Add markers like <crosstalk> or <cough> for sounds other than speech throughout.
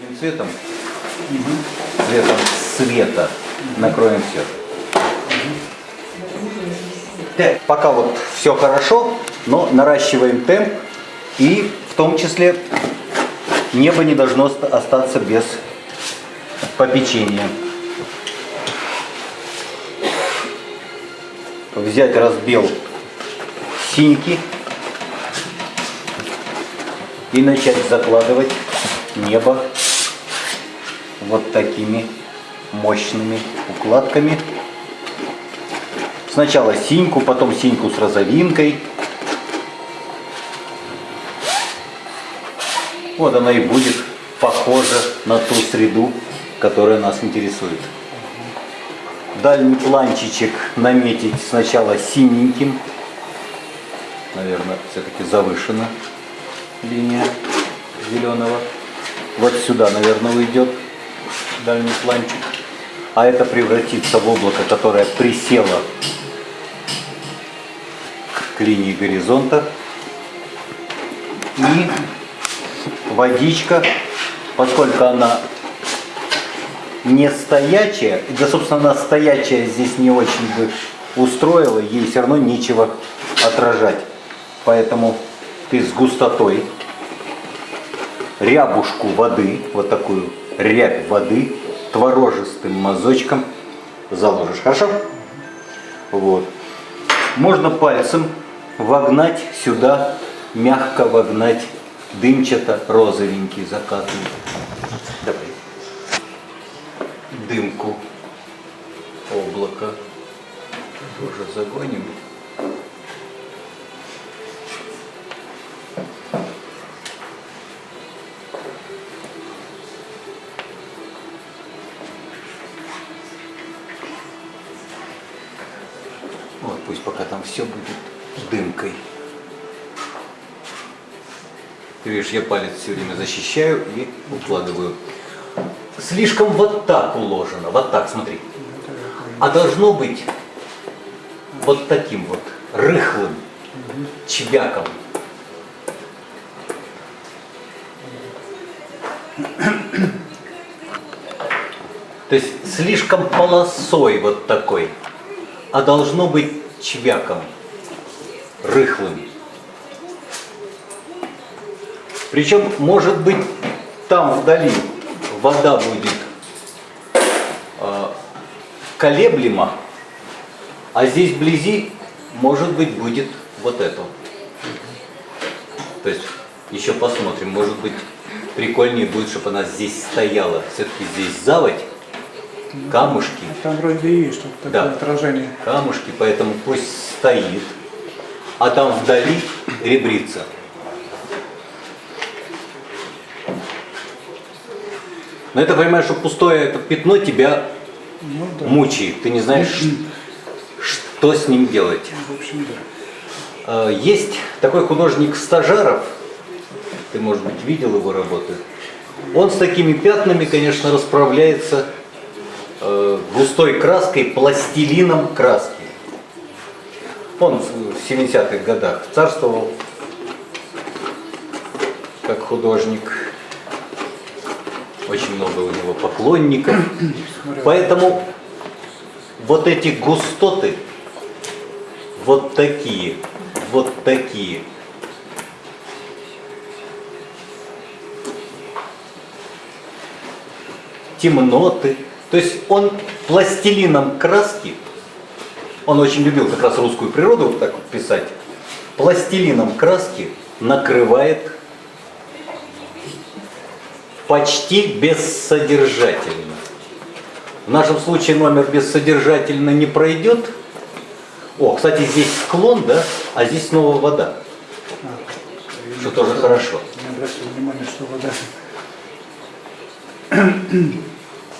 Этим цветом, цветом света накроем все. Так, пока вот все хорошо, но наращиваем темп и в том числе небо не должно оста- остаться без попечения. Взять разбел синьки и начать закладывать небо вот такими мощными укладками. Сначала синьку, потом синьку с розовинкой. Вот она и будет похожа на ту среду, которая нас интересует. Дальний планчичек наметить сначала синеньким. Наверное, все-таки завышена линия зеленого. Вот сюда, наверное, уйдет дальний планчик. А это превратится в облако, которое присело к линии горизонта. И водичка, поскольку она не стоячая, да, собственно, она стоячая здесь не очень бы устроила, ей все равно нечего отражать. Поэтому ты с густотой рябушку воды, вот такую рябь воды, творожистым мазочком заложишь. Хорошо? Вот. Можно пальцем вогнать сюда, мягко вогнать дымчато-розовенький закатный. Давай. Дымку облака тоже загоним. Вот пусть пока там все будет дымкой. Ты видишь, я палец все время защищаю и укладываю. Слишком вот так уложено, вот так, смотри. А должно быть вот таким вот рыхлым чвяком. То есть слишком полосой вот такой, а должно быть чвяком, рыхлым. Причем, может быть, там вдали вода будет э, колеблема, а здесь вблизи, может быть, будет вот это. То есть, еще посмотрим, может быть, прикольнее будет, чтобы она здесь стояла. Все-таки здесь заводь, камушки. Там вроде и есть что-то такое Да. отражение. камушки, поэтому пусть стоит, а там вдали ребрица. Но это понимаешь, что пустое это пятно тебя Ну да. мучает. Ты не знаешь, что с ним делать. В общем, да. Э, Есть такой художник Стажаров, ты, может быть, видел его работы. Он с такими пятнами, конечно, расправляется густой краской, пластилином краски. Он в 70-х годах царствовал как художник. Очень много у него поклонников. Поэтому вот эти густоты, вот такие, вот такие, темноты. То есть он пластилином краски, он очень любил как раз русскую природу вот так вот писать, пластилином краски накрывает почти бессодержательно. В нашем случае номер бессодержательно не пройдет. О, кстати, здесь склон, да, а здесь снова вода, А, что тоже хорошо. Не обратил внимания, что вода.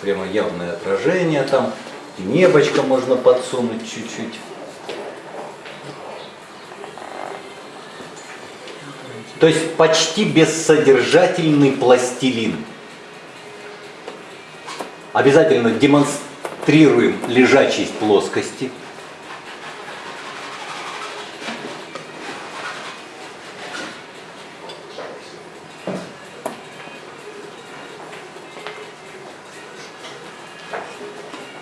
Прямо явное отражение там. Небочко можно подсунуть чуть-чуть. То есть почти бессодержательный пластилин. Обязательно демонстрируем лежачесть плоскости.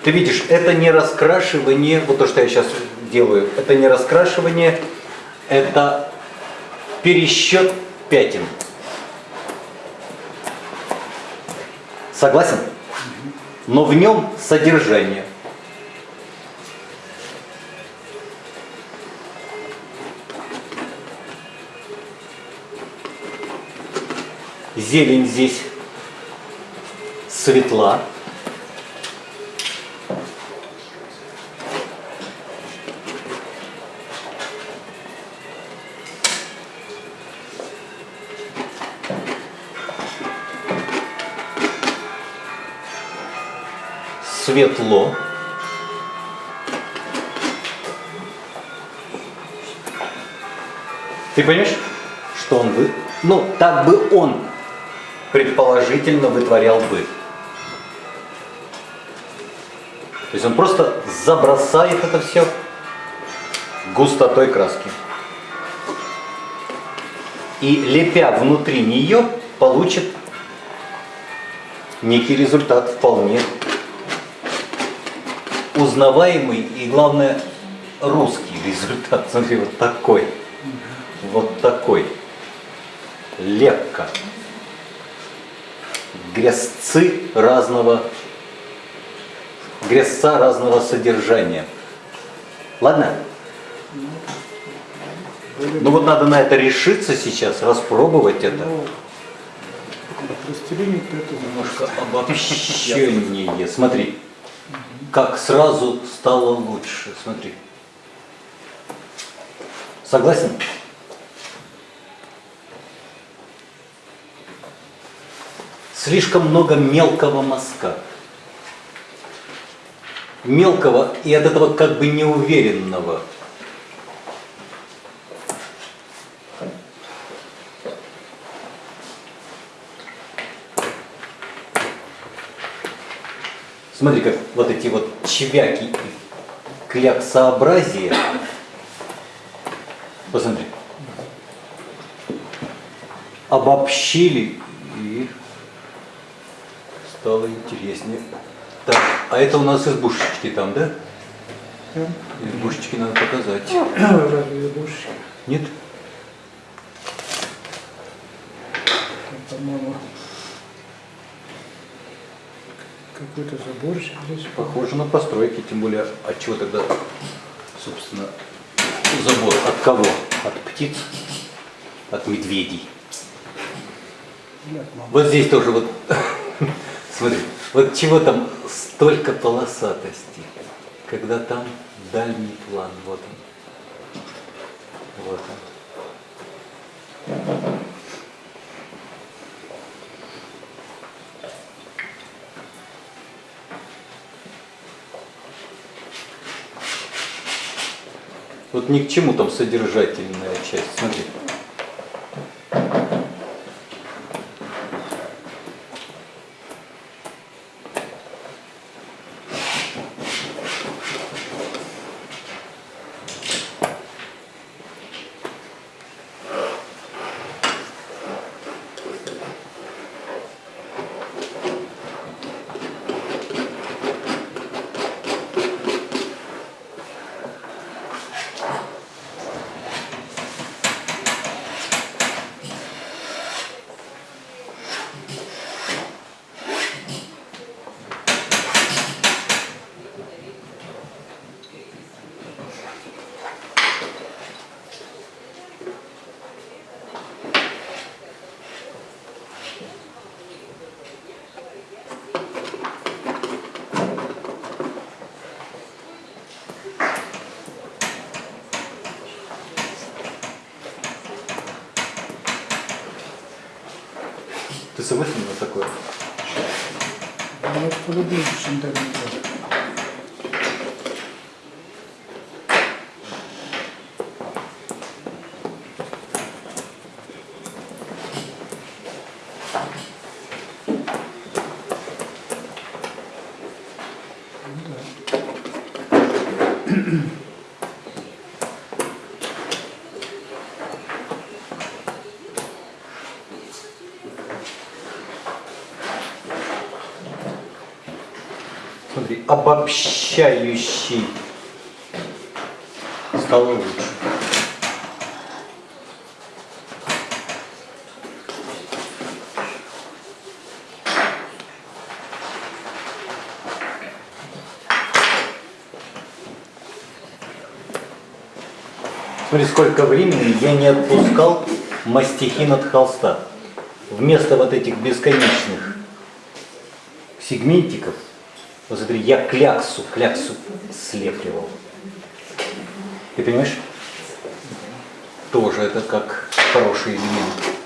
Ты видишь, это не раскрашивание, вот то, что я сейчас делаю, это не раскрашивание, это пересчет пятен. Согласен? Но в нем содержание. Зелень здесь светла. Светло. Ты понимаешь, что он вы? Ну, так бы он предположительно вытворял бы. То есть он просто забросает это все густотой краски. И лепя внутри нее, получит некий результат вполне узнаваемый и, главное, русский результат. <laughs> Смотри, вот такой. Вот такой. Лепка. Грязцы разного, грязца разного содержания. Ладно? Ну вот надо на это решиться сейчас, распробовать это. Ну, Немножко обобщение. Смотри, как сразу стало лучше. Смотри. Согласен? Слишком много мелкого мазка. Мелкого и от этого как бы неуверенного. Смотри, как вот эти вот чвяки и кляксообразия. Посмотри. Обобщили и стало интереснее. Так, а это у нас избушечки там, да? Избушечки надо показать. <clears throat> Разве игрушки? Нет? Там, По-моему, какой-то заборчик здесь. Похоже на постройки, тем более от чего тогда, собственно, забор? От кого? От птиц? От медведей? Нет. Вот здесь тоже вот, <laughs> смотри, вот чего там столько полосатости, когда там дальний план, вот он, вот он. Вот ни к чему там содержательная часть, смотри. Ты согласен на такое? Вот полюбил интернет. Смотри, обобщающий стало лучше. Смотри, сколько времени я не отпускал мастихин от холста. Вместо вот этих бесконечных сегментиков, вот смотри, я кляксу, кляксу слепливал. Ты понимаешь? Тоже это как хороший элемент.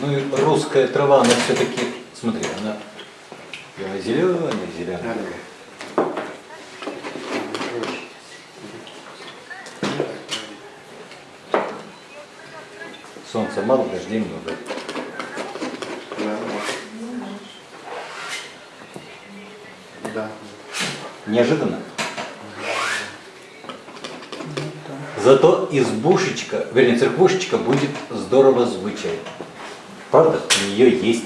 Ну русская трава, она все-таки, смотри, она зеленая, зеленая. Солнца мало, дождей много. Да. Неожиданно. Зато избушечка, вернее, церквушечка будет здорово звучать. Правда? У нее есть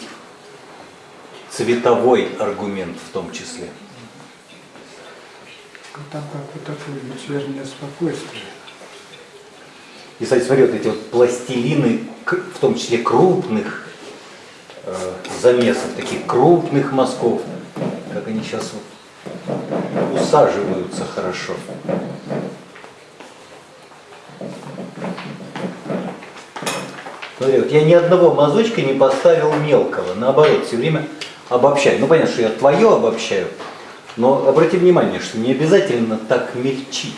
цветовой аргумент в том числе. Ну, Там как бы такое вечернее спокойствие. И, кстати, смотри, вот эти вот пластилины, в том числе крупных э, замесов, таких крупных мазков, как они сейчас вот усаживаются хорошо. Вот я ни одного мазочка не поставил мелкого, наоборот, все время обобщаю. Ну, понятно, что я твое обобщаю, но обрати внимание, что не обязательно так мельчить.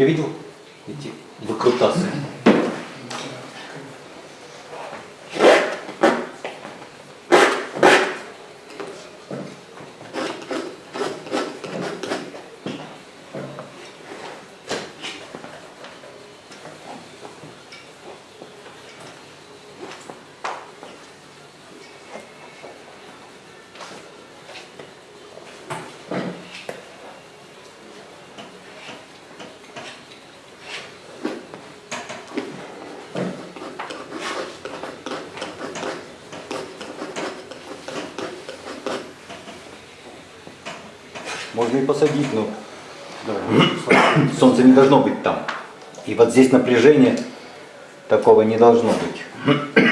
Ты видел эти выкрутасы? Можно и посадить, но <coughs> солнце не должно быть там. И вот здесь напряжение такого не должно быть.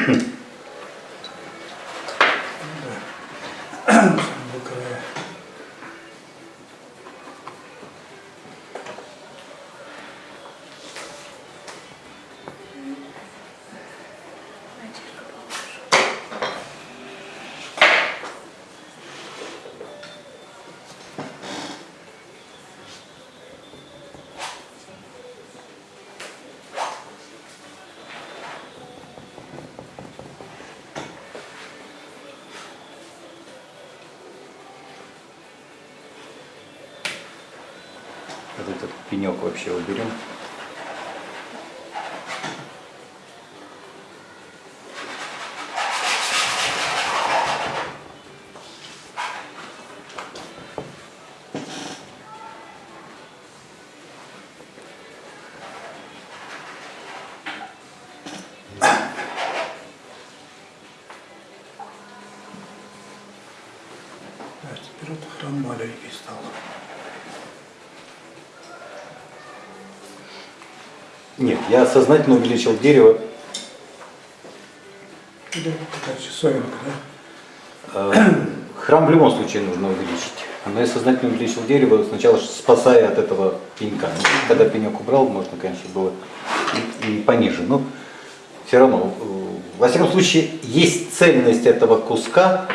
Пенек вообще уберем. А он маленький стал. Нет, я сознательно увеличил дерево. Да, такая часовенка, да? Э, Храм в любом случае нужно увеличить. Но я сознательно увеличил дерево, сначала спасая от этого пенька. Ну, Когда пенек убрал, можно, конечно, было и, и пониже. Но все равно, э, во всяком случае, есть цельность этого куска,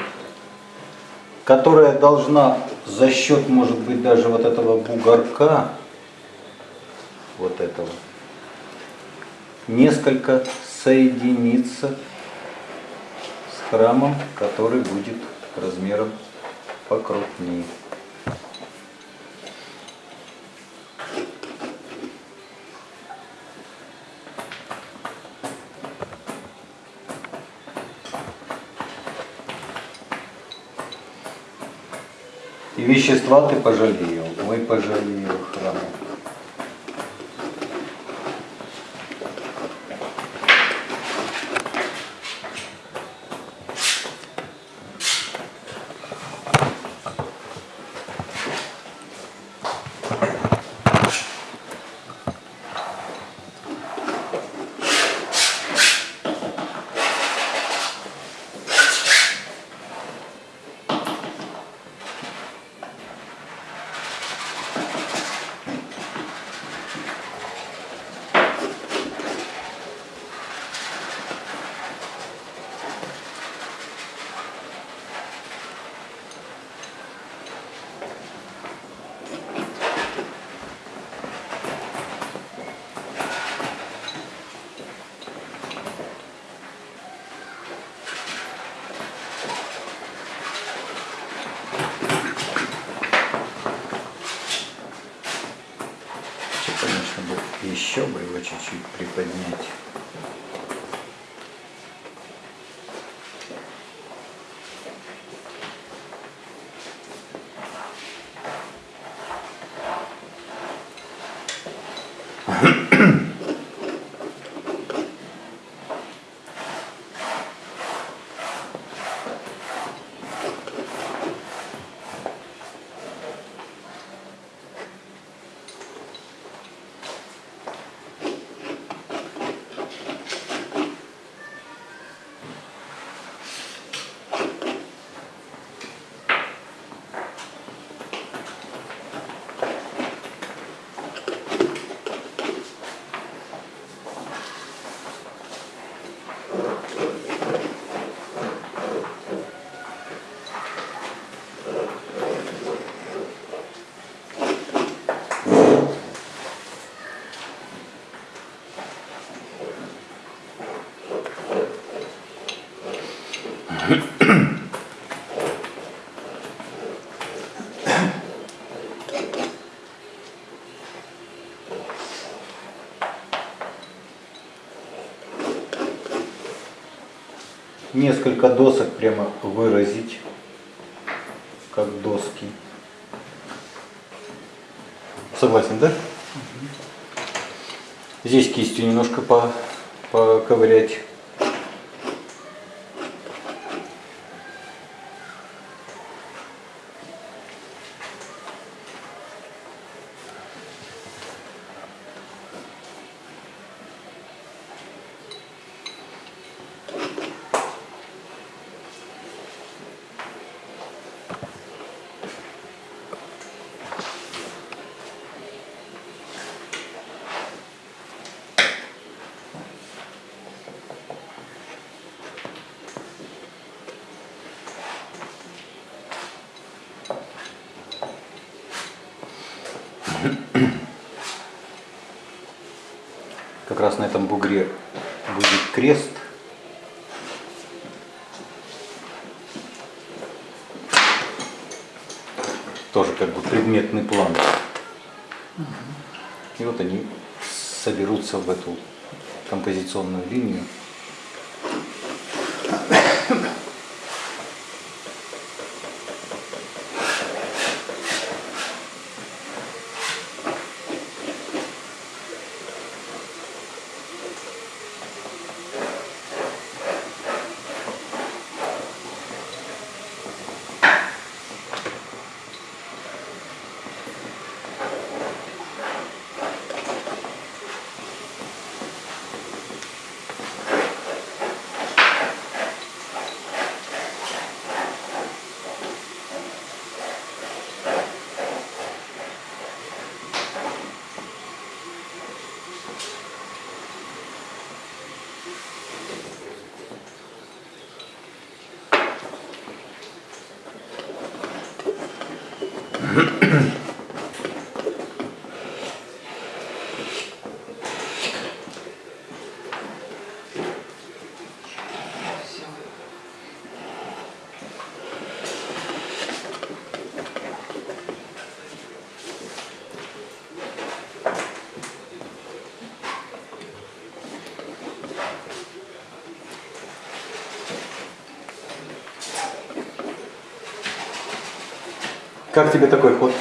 которая должна за счет, может быть, даже вот этого бугорка, вот этого, несколько соединиться с храмом, который будет размером покрупнее. И вещества ты пожалел, ой, пожалел Несколько досок прямо выразить, как доски. Согласен, да? Здесь кистью немножко по, поковырять. Как раз на этом бугре будет крест. Тоже как бы предметный план. И вот они соберутся в эту композиционную линию. Как тебе такой ход?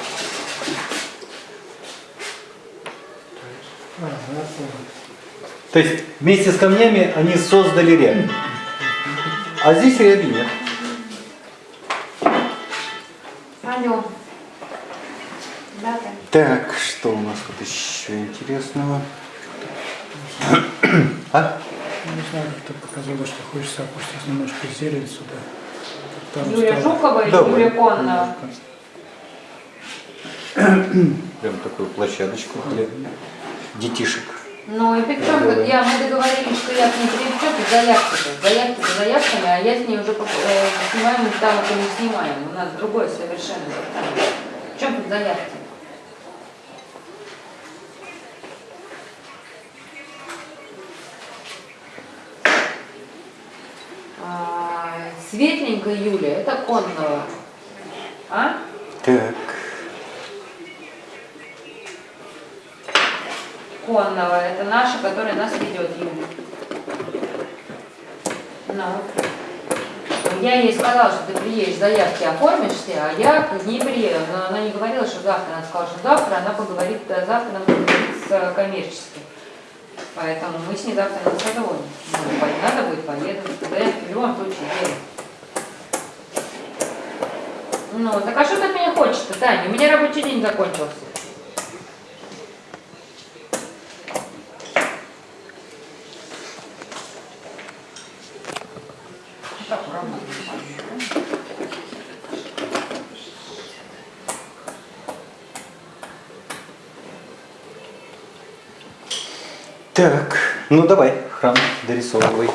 То есть вместе с камнями они создали рябь. А здесь ряби нет. Алло. Да, да. Так, что у нас тут еще интересного? А? Не знаю, как ты показала, что хочется опустить немножко зелень сюда. Там Юлия стало- Жукова или Давай. Юлия Конна? Прям такую площадочку для детишек. Ну и причем, я, мы договорились, что я к ней приду, что ты заявки-то? Заявки за заявками, а я с ней уже э, снимаем там, это не снимаем. У нас другое совершенно. В чем тут заявки? А, Светленькая Юля, это Конного. А? Так. Конного, это наша, которая нас ведет, Юля. Ну. Я ей сказала, что ты приедешь, заявки оформишься, а я к ней приеду. Но она не говорила, что завтра. Она сказала, что завтра она поговорит, а завтра она поговорит с э, коммерческим. Поэтому мы с ней завтра на созвоне. Ну, надо будет, поеду. Заявки в любом случае делаю. Ну, так а что ты от меня хочешь-то, Таня? У меня рабочий день закончился. Так, ну давай, храм дорисовывай.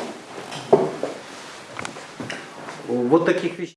Вот таких вещей.